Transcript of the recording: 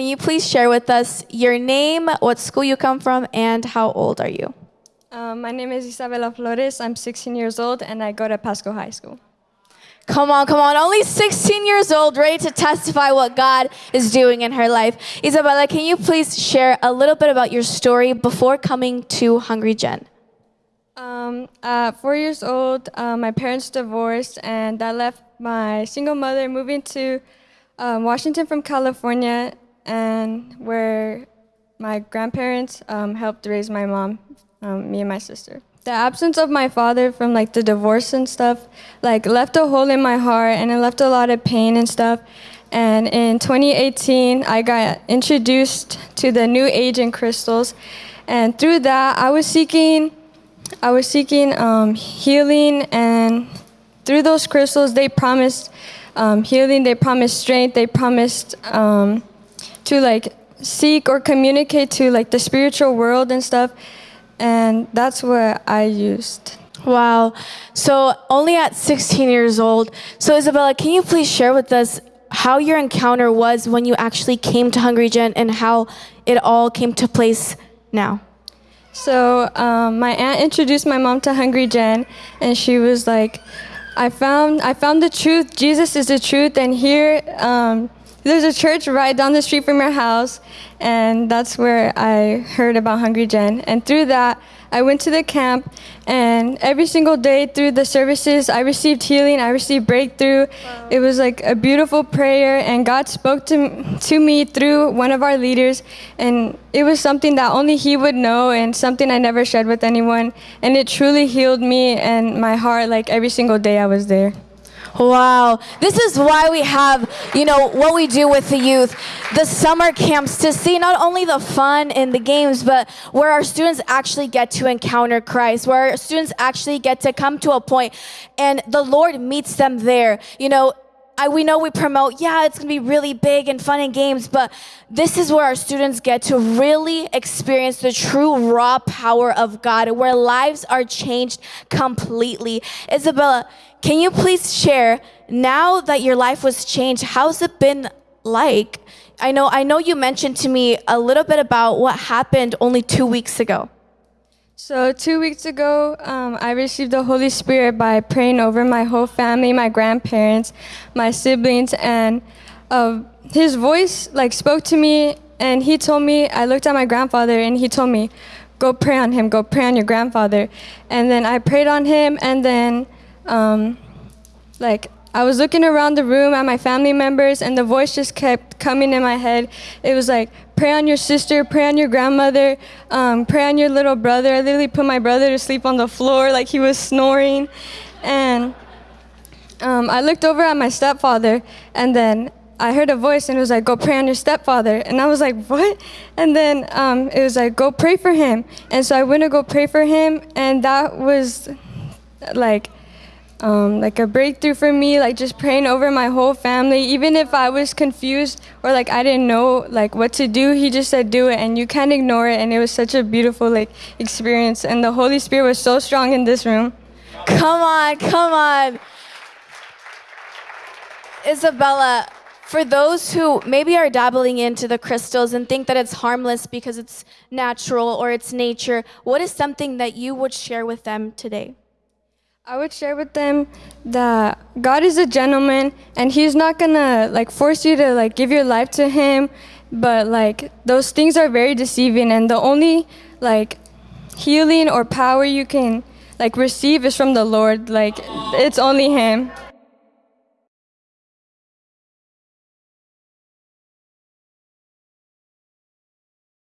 can you please share with us your name, what school you come from, and how old are you? Um, my name is Isabela Flores. I'm 16 years old and I go to Pasco High School. Come on, come on. Only 16 years old, ready to testify what God is doing in her life. Isabella, can you please share a little bit about your story before coming to Hungry Gen? Um, at four years old, uh, my parents divorced, and I left my single mother moving to um, Washington from California, and where my grandparents um, helped raise my mom, um, me and my sister. The absence of my father from like the divorce and stuff, like left a hole in my heart, and it left a lot of pain and stuff. And in 2018, I got introduced to the New Age and crystals, and through that, I was seeking I was seeking um, healing, and through those crystals, they promised um, healing. They promised strength. They promised um, to like seek or communicate to like the spiritual world and stuff. And that's what I used. Wow. So only at 16 years old. So Isabella, can you please share with us how your encounter was when you actually came to Hungry Gen and how it all came to place now? So um, my aunt introduced my mom to Hungry Gen, and she was like, "I found I found the truth. Jesus is the truth, and here um, there's a church right down the street from your house, and that's where I heard about Hungry Gen. And through that, I went to the camp, and every single day through the services, I received healing. I received breakthrough. Wow. It was like a beautiful prayer, and God spoke to to me through one of our leaders, and it was something that only He would know, and something I never shared with anyone. And it truly healed me and my heart. Like every single day I was there. Wow. This is why we have, you know, what we do with the youth, the summer camps to see not only the fun in the games, but where our students actually get to encounter Christ, where our students actually get to come to a point and the Lord meets them there. You know, I, we know we promote, yeah, it's to be really big and fun and games, but this is where our students get to really experience the true raw power of God, where lives are changed completely. Isabella, can you please share now that your life was changed, how's it been like? I know I know you mentioned to me a little bit about what happened only 2 weeks ago. So two weeks ago, um, I received the Holy Spirit by praying over my whole family, my grandparents, my siblings, and uh, His voice like spoke to me, and He told me. I looked at my grandfather, and He told me, "Go pray on him. Go pray on your grandfather." And then I prayed on him, and then um, like I was looking around the room at my family members, and the voice just kept coming in my head. It was like, pray on your sister, pray on your grandmother, um, pray on your little brother. I literally put my brother to sleep on the floor like he was snoring. And um, I looked over at my stepfather, and then I heard a voice, and it was like, go pray on your stepfather. And I was like, what? And then um, it was like, go pray for him. And so I went to go pray for him, and that was like, um, like a breakthrough for me, like just praying over my whole family. Even if I was confused or like I didn't know like what to do, he just said do it, and you can't ignore it. And it was such a beautiful like experience, and the Holy Spirit was so strong in this room. Come on, come on, Isabella. For those who maybe are dabbling into the crystals and think that it's harmless because it's natural or it's nature, what is something that you would share with them today? I would share with them that God is a gentleman and he's not gonna like force you to like give your life to him, but like those things are very deceiving and the only like healing or power you can like receive is from the Lord. Like it's only him.